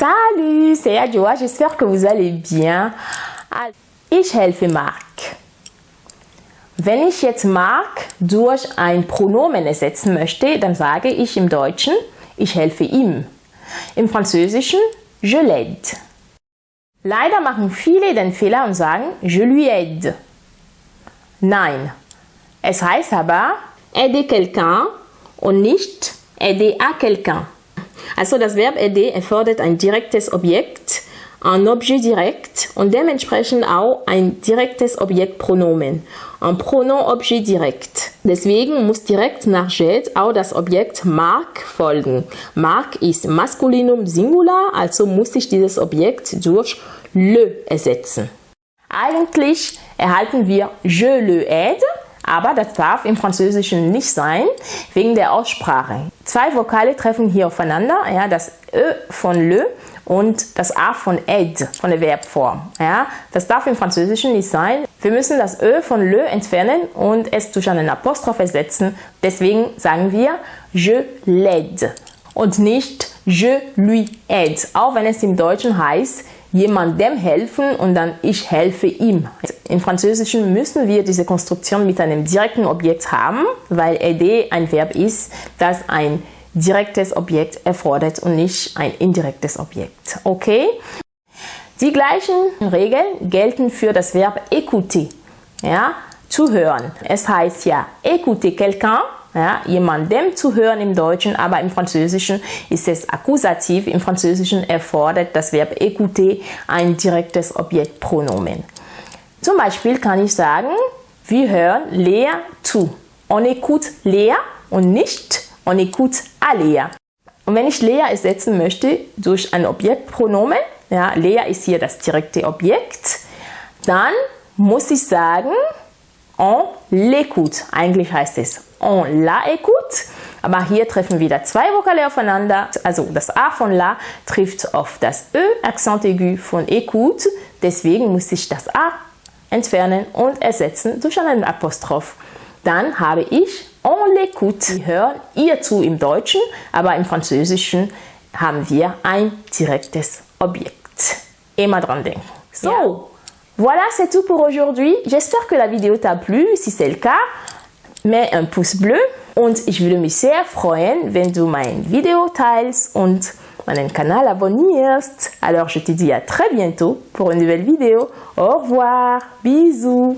Salut, c'est Adjoa, j'espère que vous allez bien. Ich helfe Marc. Wenn ich jetzt Marc durch ein Pronomen ersetzen möchte, dann sage ich im Deutschen, ich helfe ihm. Im Französischen, je l'aide. Leider machen viele den Fehler und sagen, je lui aide. Nein, es heißt aber, aider quelqu'un und nicht aider à quelqu'un. Also das Verb aider erfordert ein direktes Objekt, ein Objet direkt und dementsprechend auch ein direktes Objektpronomen, ein Pronomen-Objet direkt. Deswegen muss direkt nach jet auch das Objekt Mark folgen. Mark ist Maskulinum Singular, also muss ich dieses Objekt durch le ersetzen. Eigentlich erhalten wir je le aide, aber das darf im Französischen nicht sein, wegen der Aussprache. Zwei Vokale treffen hier aufeinander, ja, das Ö von le und das A von aide, von der Verbform. Ja. Das darf im Französischen nicht sein. Wir müssen das Ö von le entfernen und es durch einen Apostroph ersetzen. Deswegen sagen wir je l'aide und nicht je lui aide, auch wenn es im Deutschen heißt, jemandem helfen und dann ich helfe ihm. Im Französischen müssen wir diese Konstruktion mit einem direkten Objekt haben, weil aider ein Verb ist, das ein direktes Objekt erfordert und nicht ein indirektes Objekt. Okay? Die gleichen Regeln gelten für das Verb écouter, ja, zuhören. Es heißt ja écouter quelqu'un ja, jemandem zu hören im Deutschen, aber im Französischen ist es Akkusativ. Im Französischen erfordert das Verb écouter ein direktes Objektpronomen. Zum Beispiel kann ich sagen, wir hören Lea zu. On écoute Lea und nicht on écoute à Lea. Und wenn ich Lea ersetzen möchte durch ein Objektpronomen, ja, Lea ist hier das direkte Objekt, dann muss ich sagen, on l'écoute. Eigentlich heißt es on la écoute. Aber hier treffen wieder zwei Vokale aufeinander. Also das A von la trifft auf das Ö, Accent aigu von écoute. Deswegen muss ich das A entfernen und ersetzen durch einen Apostroph. Dann habe ich on l'écoute. Wir hören ihr zu im Deutschen, aber im Französischen haben wir ein direktes Objekt. Immer dran denken. So, ja. Voilà, c'est tout pour aujourd'hui. J'espère que la vidéo t'a plu. Si c'est le cas, mets un pouce bleu und ich würde mich sehr freuen, wenn du mein Video teilst und meinen Kanal abonnierst. Alors je te dis à très bientôt pour une nouvelle vidéo. Au revoir, bisous.